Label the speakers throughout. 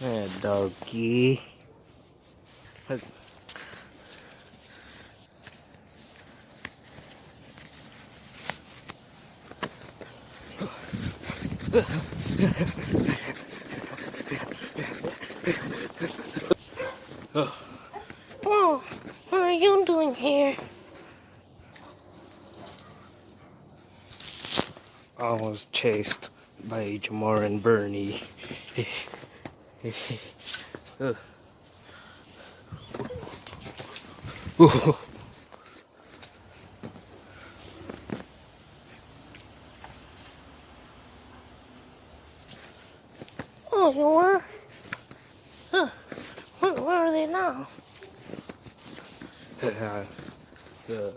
Speaker 1: Yeah, doggy. Look.
Speaker 2: Oh, what are you doing here?
Speaker 1: I was chased by Jamar and Bernie.
Speaker 2: Oh, you were? Huh. Where, where are they now?
Speaker 1: Uh, uh,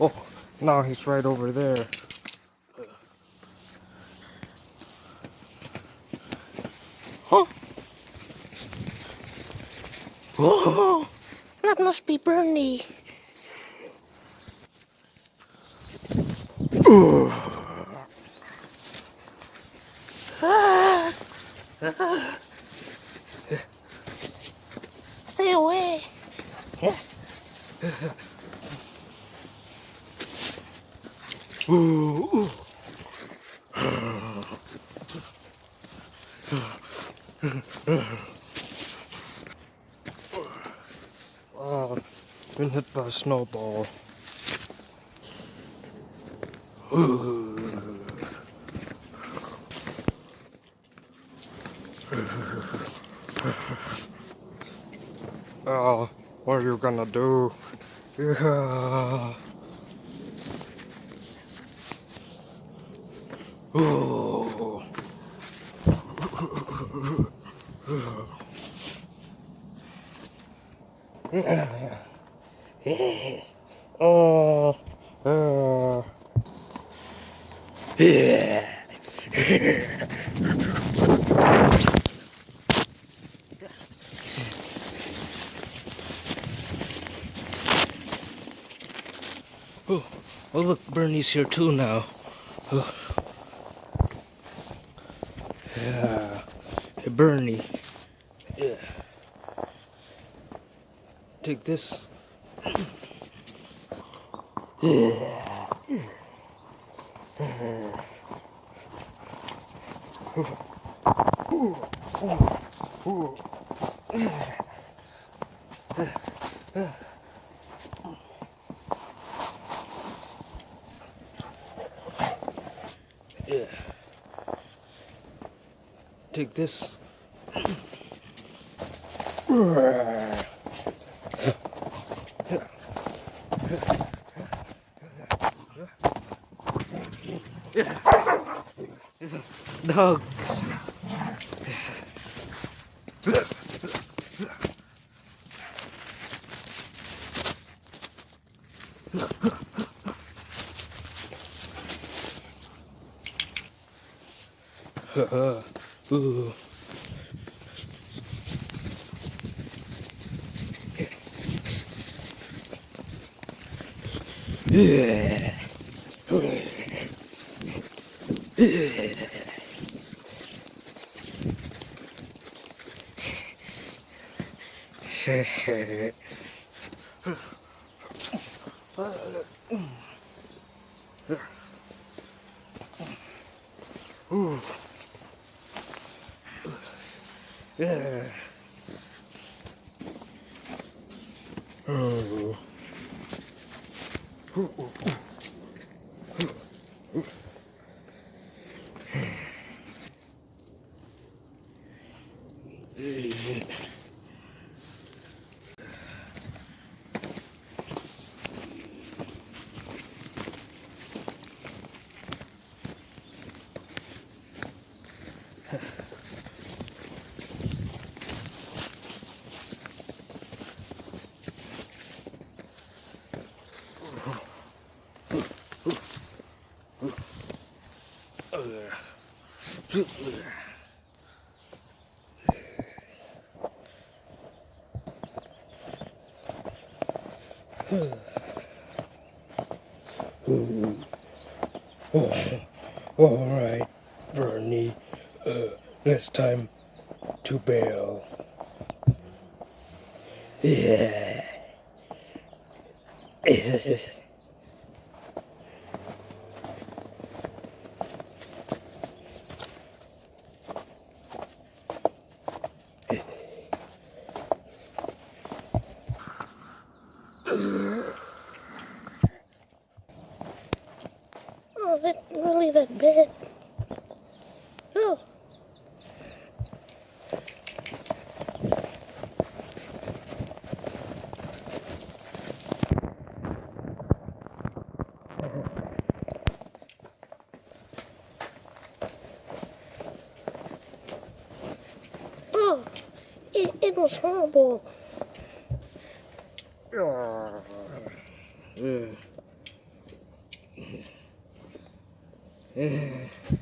Speaker 1: oh, now he's right over there.
Speaker 2: Huh? Oh, that must be Bernie. Ah. Ah. Stay away.
Speaker 1: Ooh, ooh. Ah, Been hit by a snowball. Ooh. Oh, what are you gonna do? Yeah. Oh. Oh, oh look, Bernie's here too now. Oh. Yeah. Hey, Bernie. Yeah. Take this. Yeah. Yeah. Take this. Dogs. Ooh. Yeah. Ooh. Yeah. Oh. Ooh, ooh, ooh. oh, all right, Bernie. Uh, this time to bail. Yeah.
Speaker 2: Oh, is it really that bad? Oh. Oh, it, it was horrible.
Speaker 1: Mm. Ooh.